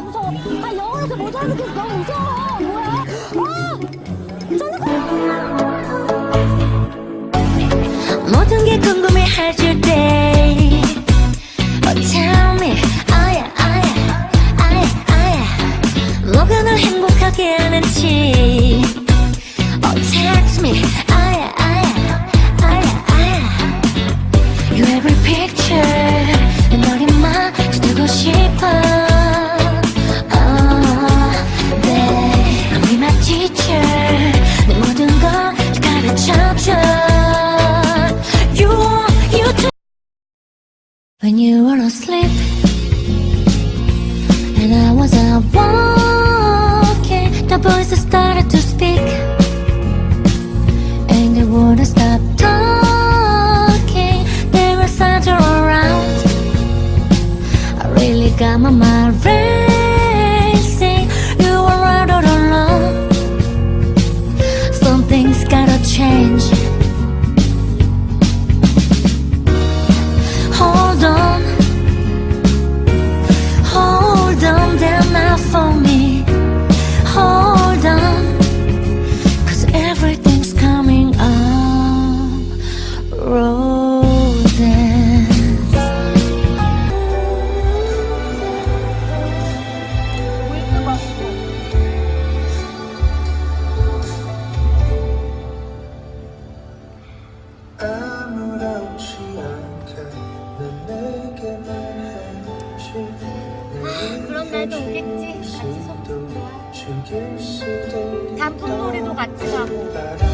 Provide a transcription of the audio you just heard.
무서워. 아, 영어에서 못 알아듣겠어. 너무 무서워. 뭐야? 아! 모든 게 궁금해 해줄 때 Oh tell me 아야 아야 아야 아야 뭐가 널 행복하게 하는지 Oh text me 아야 아야 아야 아야 Your every picture 내 머리만 두고 싶어 When you were asleep And I was out walking The voices started to speak And they wouldn't stop talking. They were centered around. I really got my mind racing 날도 오겠지. 같이 수도 단풍놀이도 같이 가고.